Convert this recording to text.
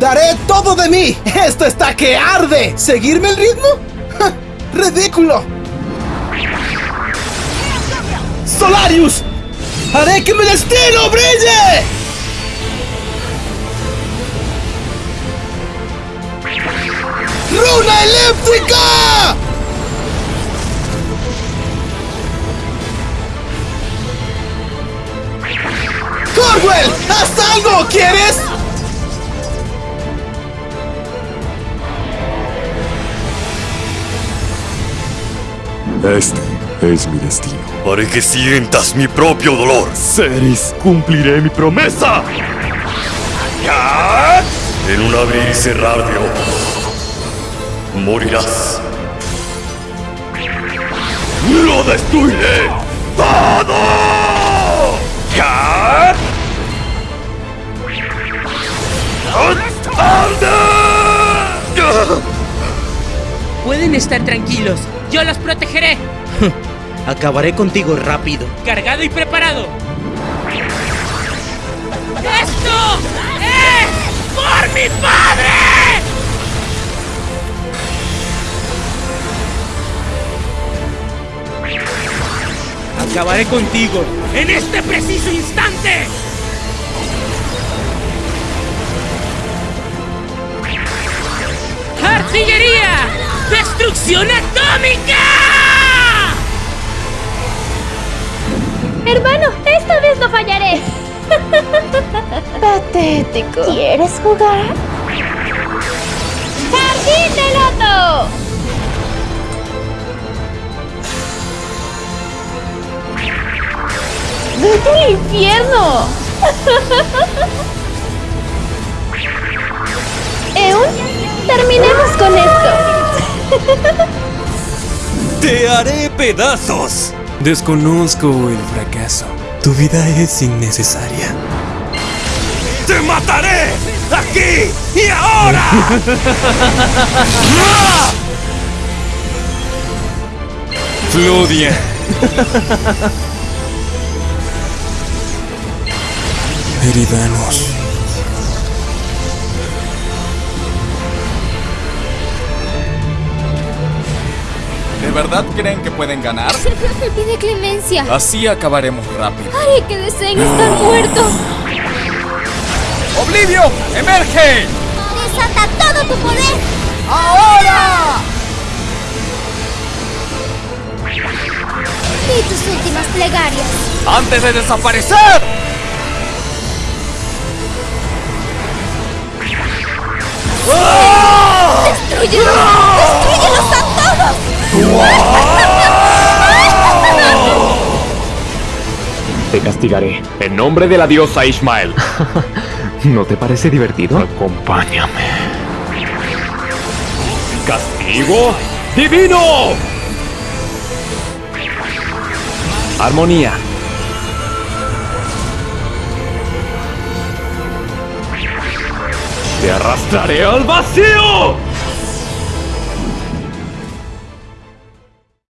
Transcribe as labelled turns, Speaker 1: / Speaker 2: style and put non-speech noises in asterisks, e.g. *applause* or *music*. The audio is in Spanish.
Speaker 1: Daré todo de mí. Esto está que arde. ¿Seguirme el ritmo? ¡Ridículo! ¡Solarius! ¡Haré que mi destino brille! ¡Runa elíptica! ¡Corwell! ¡Haz algo! ¿Quieres?
Speaker 2: Este es mi destino.
Speaker 3: Haré que sientas mi propio dolor.
Speaker 2: Ceres, cumpliré mi promesa.
Speaker 3: En un abrir y cerrar de ojos. Morirás.
Speaker 2: ¡Lo destruiré! ¡Todo!
Speaker 4: Pueden estar tranquilos, yo los protegeré. *laughs*
Speaker 5: Acabaré contigo rápido.
Speaker 4: Cargado y preparado. ¡Esto es por mi padre! Acabaré contigo en este preciso instante. ¡Destrucción atómica!
Speaker 6: Hermano, esta vez no fallaré. *laughs* Patético. ¿Quieres jugar? ¡Jardín de loto! ¡Vete al infierno! *laughs* Eun, terminemos con esto.
Speaker 3: ¡Te haré pedazos!
Speaker 7: Desconozco el fracaso. Tu vida es innecesaria.
Speaker 3: ¡Te mataré! ¡Aquí y ahora! *laughs*
Speaker 7: Flodia. *laughs*
Speaker 8: ¿De verdad creen que pueden ganar?
Speaker 6: Pide clemencia.
Speaker 8: Así acabaremos rápido.
Speaker 6: Haré que deseen estar muertos.
Speaker 8: ¡Oblivio! ¡Emerge!
Speaker 6: Desata todo tu poder.
Speaker 8: ¡Ahora!
Speaker 6: Y tus últimas plegarias.
Speaker 8: ¡Antes de desaparecer!
Speaker 6: ¡Destrúyelos!
Speaker 9: Te castigaré en nombre de la diosa Ismael. *laughs* ¿No te parece divertido? Acompáñame. ¡Castigo divino! Armonía. Te arrastraré al vacío.